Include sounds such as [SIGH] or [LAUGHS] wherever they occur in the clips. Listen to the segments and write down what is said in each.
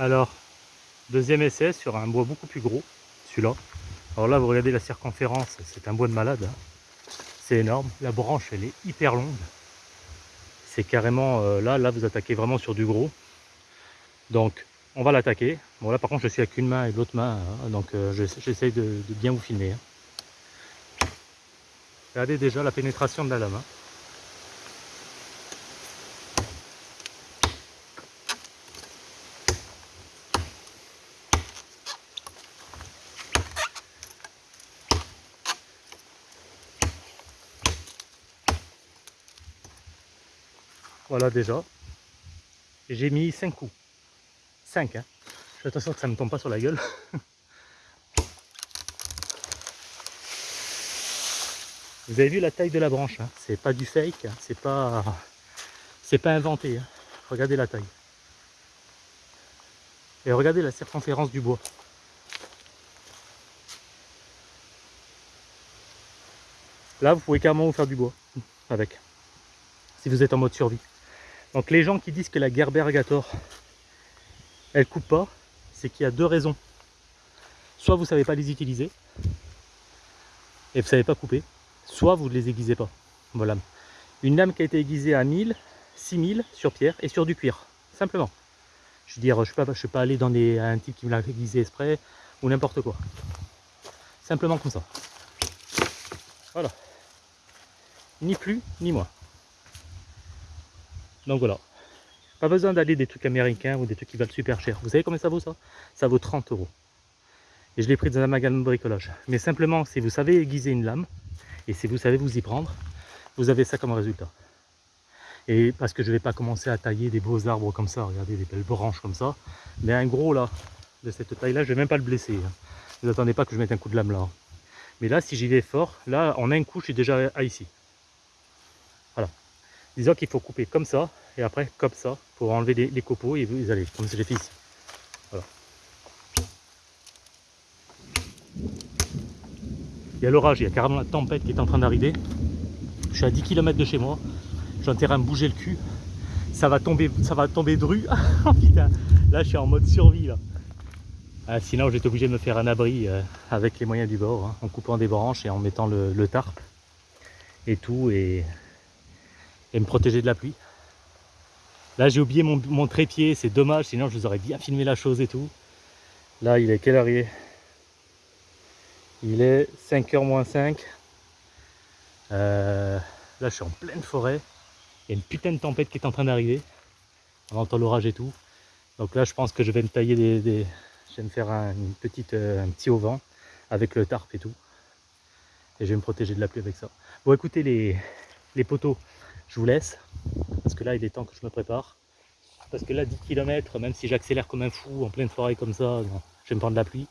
Alors, deuxième essai sur un bois beaucoup plus gros, celui-là. Alors là, vous regardez la circonférence, c'est un bois de malade. hein. C'est énorme. La branche, elle est hyper longue. C'est carrément, euh, là, là, vous attaquez vraiment sur du gros. Donc, on va l'attaquer. Bon, là, par contre, je suis avec une main et l'autre main. hein, donc, euh, je- j'essaye de, de bien vous filmer. hein. Regardez déjà la pénétration de la lame. Voilà déjà. J'ai mis 5 coups. 5 hein. Je fais attention que ça ne me tombe pas sur la gueule. [LAUGHS] Vous avez vu la taille de la branche, hein. c'est pas du fake, hein. c'est pas inventé. hein. Regardez la taille. Et regardez la circonférence du bois. Là, vous pouvez carrément vous faire du bois avec, si vous êtes en mode survie. Donc les gens qui disent que la Gerbergator, elle coupe pas, c'est qu'il y a deux raisons. Soit vous savez pas les utiliser, et vous savez pas couper, soit vous ne les aiguisez pas. Voilà. Une lame qui a été aiguisée à 1000, 6000 sur pierre et sur du cuir, simplement. Je veux dire, je ne suis, pas- allé dans un type qui me l'a aiguisé exprès ou n'importe quoi. Simplement comme ça. Voilà. Ni plus, ni moins. Donc voilà. Pas besoin d'aller des trucs américains ou des trucs qui valent super cher. Vous savez combien ça vaut ça? Ça vaut 30 euros. Et je l'ai pris dans un magasin de bricolage. Mais simplement, si vous savez aiguiser une lame, et si vous savez vous y prendre, vous avez ça comme résultat. Et parce que je ne vais pas commencer à tailler des beaux arbres comme ça, regardez des belles branches comme ça. Mais un gros là, de cette taille-là, je ne vais même pas le blesser. hein. Vous attendez pas que je mette un coup de lame là. Mais là, si j'y vais fort, là, en un coup, je suis déjà à ici. Disons qu'il faut couper comme ça, et après comme ça, pour enlever les, copeaux et vous allez, comme j'ai fait ici. Il y a l'orage, il y a carrément la tempête qui est en train d'arriver. Je suis à 10 km de chez moi. Je suis en train de bouger le cul. Ça va tomber, ça va tomber dru. [LAUGHS] Oh, putain, là je suis en mode survie là. Ah, sinon j'étais obligé de me faire un abri euh, avec les moyens du bord, hein, en coupant des branches et en mettant le, le tarp et tout et, et me protéger de la pluie. Là j'ai oublié mon, mon trépied, c'est dommage, sinon je vous aurais bien filmé la chose et tout. Là il est quelle heure il est? Il est 5h moins 5. Euh, là je suis en pleine forêt. Il y a une putain de tempête qui est en train d'arriver. On entend l'orage et tout. Donc là je pense que je vais me tailler des... des- Je vais me faire un, une petite, euh, un petit auvent avec le tarp et tout. Et je vais me protéger de la pluie avec ça. Bon écoutez les, les poteaux, je vous laisse. Parce que là il est temps que je me prépare. Parce que là 10 km, même si j'accélère comme un fou en pleine forêt comme ça, je vais me prendre la pluie.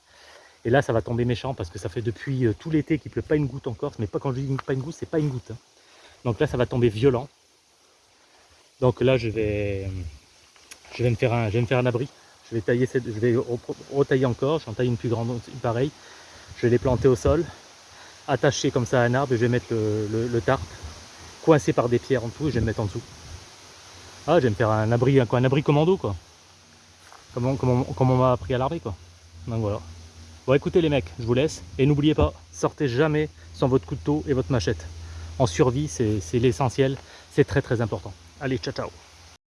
Et là ça va tomber méchant parce que ça fait depuis euh, tout l'été qu'il pleut pas une goutte en Corse. Mais pas quand je dis pas une goutte, c'est pas une goutte. hein. Donc là ça va tomber violent. Donc là je vais, je vais me faire un, je vais me faire un abri. Je vais tailler cette, je vais re- retailler encore. J'en taille une plus grande, une pareille. Je vais les planter au sol, attacher comme ça à un arbre et je vais mettre le, le, le tarp coincé par des pierres en dessous et je vais le mettre en dessous. Ah, je vais me faire un abri, un, abri commando quoi. Comme on, comme on- comme on m'a appris à l'armée quoi. Donc voilà. Bon écoutez les mecs, je vous laisse. Et n'oubliez pas, sortez jamais sans votre couteau et votre machette. En survie, c'est l'essentiel. C'est très très important. Allez, ciao ciao